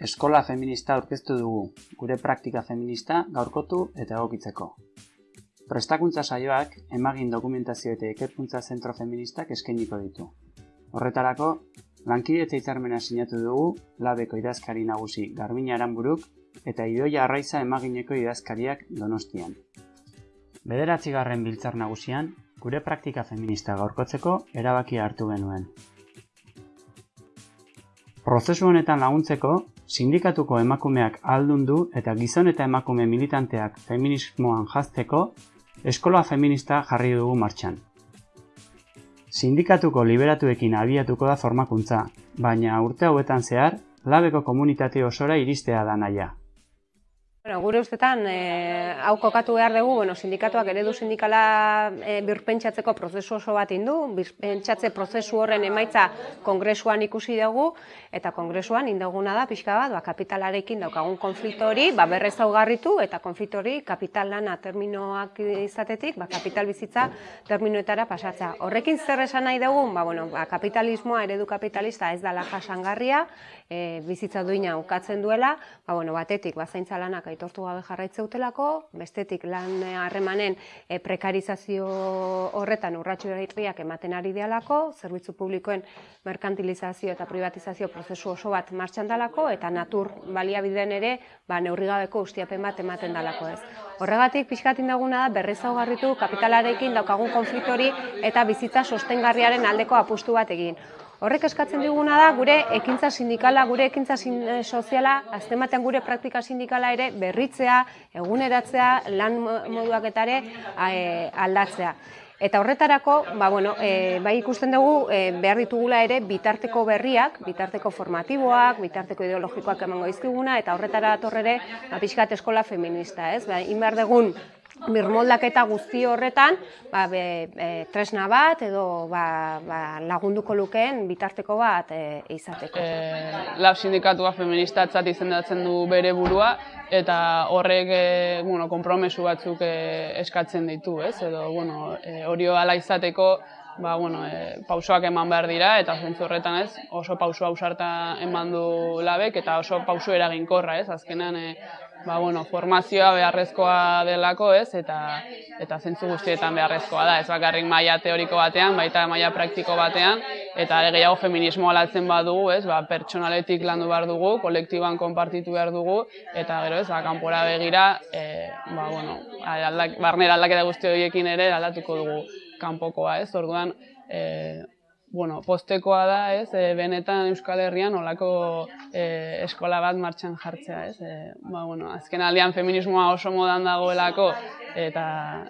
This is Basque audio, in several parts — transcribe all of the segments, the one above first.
eskola feminista aurkeztu dugu, gure praktika feminista gaurkotu eta egokitzeko. Prestakuntza saioak emagin dokumentazio eta ikerkuntza zentro feministak eskainiko ditu. Horretarako, lankidetza hitzarmena sinatu dugu labeko idazkari nagusi Garbina Aranburuk eta Idoia Arraiza emagineko idazkariak Donostian. Bederatzigarren biltzar nagusian, gure praktika feminista gaurkotzeko erabakia hartu genuen. Prozesu honetan laguntzeko, sindikatuko emakumeak aldundu eta gizon eta emakume militanteak feminismoan jazteko, eskola feminista jarri dugu martxan. Sindikatuko liberatuekin abiatuko da formakuntza, baina urte hauetan zehar, labeko komunitate osora iristea da naia. Bueno, gure ustetan, e, hau kokatu behar dugu, bueno, sindikatuak eredu sindikala e, birpentsatzeko prozesu oso bat indu, birpentsatze prozesu horren emaitza kongresuan ikusi dugu, eta kongresuan indaguna da, pixka bat, ba, kapitalarekin daukagun konflikto hori, ba, berrez augarritu, eta konflikto hori kapital lana terminoak izatetik, ba, kapital bizitza terminoetara pasatza. Horrekin zer esan nahi dugu, ba, bueno, ba, kapitalismoa, eredu kapitalista ez dala jasangarria, e, bizitza duina ukatzen duela, ba, bueno, batetik, ba, zaintza lanak aitortu gabe jarraitze utelako, bestetik lan harremanen e, prekarizazio horretan urratxo erriak ematen ari dialako, zerbitzu publikoen merkantilizazio eta privatizazio prozesu oso bat martxan dalako, eta natur baliabideen ere ba, neurrigabeko ustiapen bat ematen dalako ez. Horregatik, pixkatin daguna da, berrez garritu kapitalarekin daukagun konfliktori eta bizitza sostengarriaren aldeko apustu bat egin. Horrek eskatzen diguna da gure ekintza sindikala, gure ekintza eh, soziala, aztematen gure praktika sindikala ere berritzea, eguneratzea, lan moduak eta ere eh, aldatzea. Eta horretarako, ba, bueno, e, bai ikusten dugu e, behar ditugula ere bitarteko berriak, bitarteko formatiboak, bitarteko ideologikoak emango izkiguna, eta horretara atorrere ba, pixkat eskola feminista, ez? Ba, inbar degun birmoldaketa guzti horretan ba, be, tresna bat edo ba, ba, lagunduko lukeen bitarteko bat e, izateko. E, lab sindikatua feministatzat izendatzen du bere burua eta horrek e, bueno, kompromesu batzuk e, eskatzen ditu, ez? Edo bueno, e, hori ala izateko ba, bueno, e, pausoak eman behar dira eta zentzu horretan ez, oso pauso ausarta eman du labek eta oso pauso eraginkorra, ez? Azkenan e, ba, bueno, formazioa beharrezkoa delako, ez? Eta eta zentzu guztietan beharrezkoa da, ez bakarrik maila teoriko batean, baita maila praktiko batean eta are gehiago feminismo alatzen badugu, ez? Ba, pertsonaletik landu behar dugu, kolektiboan konpartitu behar dugu eta gero, ez? Ba, kanpora begira, e, ba, bueno, aldak, barnera aldaketa guzti horiekin ere aldatuko dugu kanpokoa, ez? Orduan, e, bueno, postekoa da, ez, e, benetan Euskal Herrian olako e, eskola bat martxan jartzea, ez. E, ba, bueno, azken aldean feminismoa oso modan dagoelako eta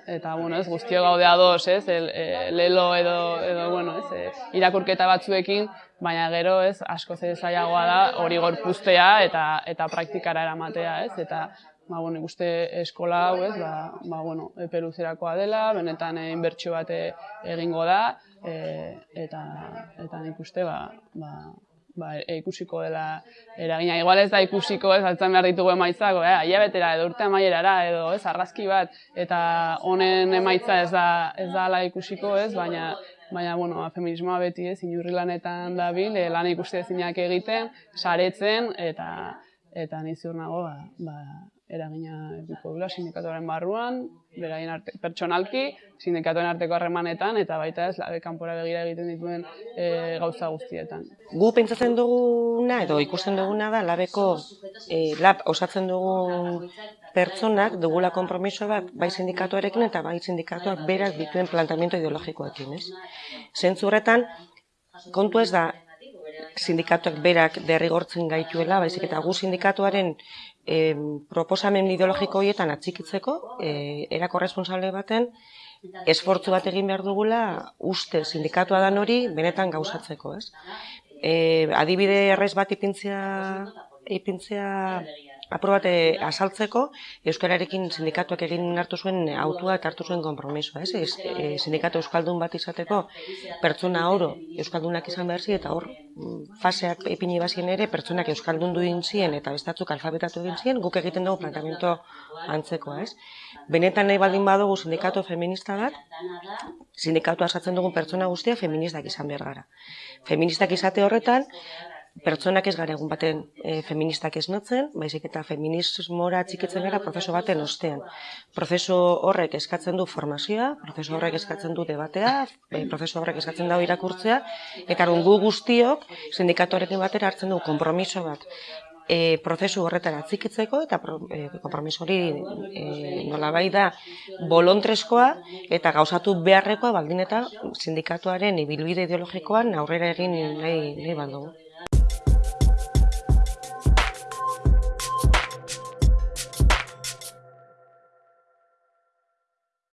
eta bueno, ez, guztio gaude ados, ez, el, e, lelo edo edo bueno, ez, e, irakurketa batzuekin, baina gero, ez, asko zailagoa da hori gorpuztea eta eta praktikara eramatea, ez, eta ba, bueno, ikuste eskola hau, ez, ba, ba, bueno, eperuzerakoa dela, benetan e, inbertsio bat egingo da, e, eta, eta nik uste, ba, ba, ba, e, ikusiko dela eragina. Igual ez da ikusiko, ez, altzan behar ditugu emaitzako, eh, aia betera, edo urte amaierara, edo, ez, argazki bat, eta honen emaitza ez da, ez da ala ikusiko, ez, baina, baina, bueno, feminismoa beti ez, inurri lanetan dabil, e, lan ikuste ezinak egiten, saretzen, eta, eta niziur nago, ba, ba, eragina edukiko dula sindikatuaren barruan, beraien arte, pertsonalki, sindikatuen arteko harremanetan eta baita ez labe kanpora begira egiten dituen e, gauza guztietan. Gu pentsatzen duguna edo ikusten duguna da labeko e, lab osatzen dugun pertsonak dugula konpromiso bat bai sindikatuarekin eta bai sindikatuak berak dituen plantamiento ideologikoekin, ez? Zentzu horretan, kontu ez da sindikatuak berak derrigortzen gaituela, baizik eta gu sindikatuaren e, proposamen ideologiko horietan atxikitzeko, e, erako responsable baten, esfortzu bat egin behar dugula uste sindikatua dan hori benetan gauzatzeko, ez? E, adibide errez bat ipintzea, ipintzea aprobate eh, asaltzeko, Euskararekin sindikatuak egin hartu zuen autua eta hartu zuen kompromisoa. Ez? E, sindikatu Euskaldun bat izateko pertsona oro Euskaldunak izan behar zi, eta hor mm, faseak epini bazien ere pertsonak Euskaldun duin zien eta bestatzuk alfabetatu egin zien, guk egiten dugu planteamiento antzekoa. Ez? Benetan nahi baldin badugu sindikatu feminista bat, sindikatu asatzen dugun pertsona guztia feministak izan behar gara. Feministak izate horretan, pertsonak ez gara egun baten e, feministak esnatzen, baizik eta feminismora txikitzen gara prozesu baten ostean. Prozesu horrek eskatzen du formazioa, prozesu horrek eskatzen du debatea, e, prozesu horrek eskatzen dago irakurtzea, eta gu guztiok sindikatuarekin batera hartzen du konpromiso bat e, prozesu horretara atzikitzeko eta pro, e, kompromiso hori e, nolabai da bolontreskoa eta gauzatu beharrekoa baldin eta sindikatuaren ibilbide ideologikoan aurrera egin nahi, nahi baldugu.